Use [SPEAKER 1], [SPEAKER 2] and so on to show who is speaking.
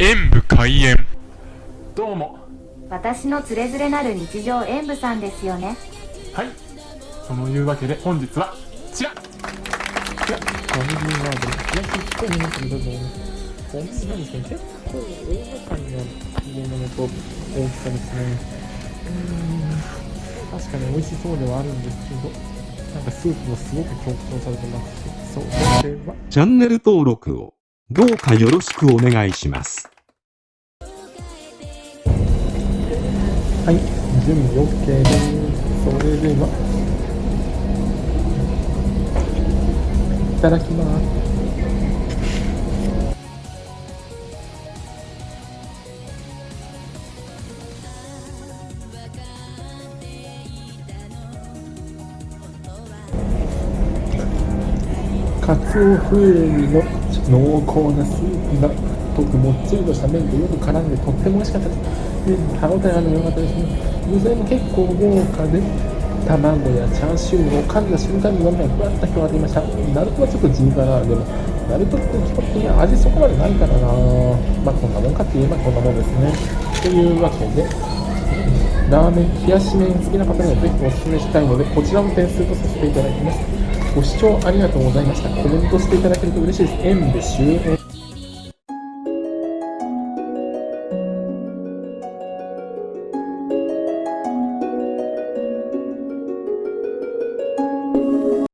[SPEAKER 1] 演武開演。
[SPEAKER 2] どうも。
[SPEAKER 3] 私のつれづれなる日常演舞さんですよね。
[SPEAKER 2] はい。そのいうわけで本日はこちら。
[SPEAKER 4] いや、ファミリーマーブル。いや、結構皆さんどうぞ。こんなんですね、結構大掛かりな入れ物と大きさですね。うーん、確かに美味しそうではあるんですけど、なんかスープもすごく強調されてますし、そう、これは、
[SPEAKER 5] チャンネル登録をどうかよろしくお願いします。
[SPEAKER 4] はい、準備 OK です。それでは、いただきます。かつお風味の濃厚なスープがとくもっちりとした麺とよく絡んでとっても美味しかったです。で歯応えあるの良かったですね。具材も結構豪華で、卵やチャーシューを噛んだ瞬間に飲みがふわっと広がっていました。ナルトはちょっと地味かな。でも、ナルトって基本的に味そこまでないからな。まあこんなもんかって言えばこんなもんですね。というわけで、ラーメン、冷やし麺好きな方にはぜひお勧めしたいので、こちらも点数とさせていただきます。ご視聴ありがとうございました。コメントしていただけると嬉しいです。演で終演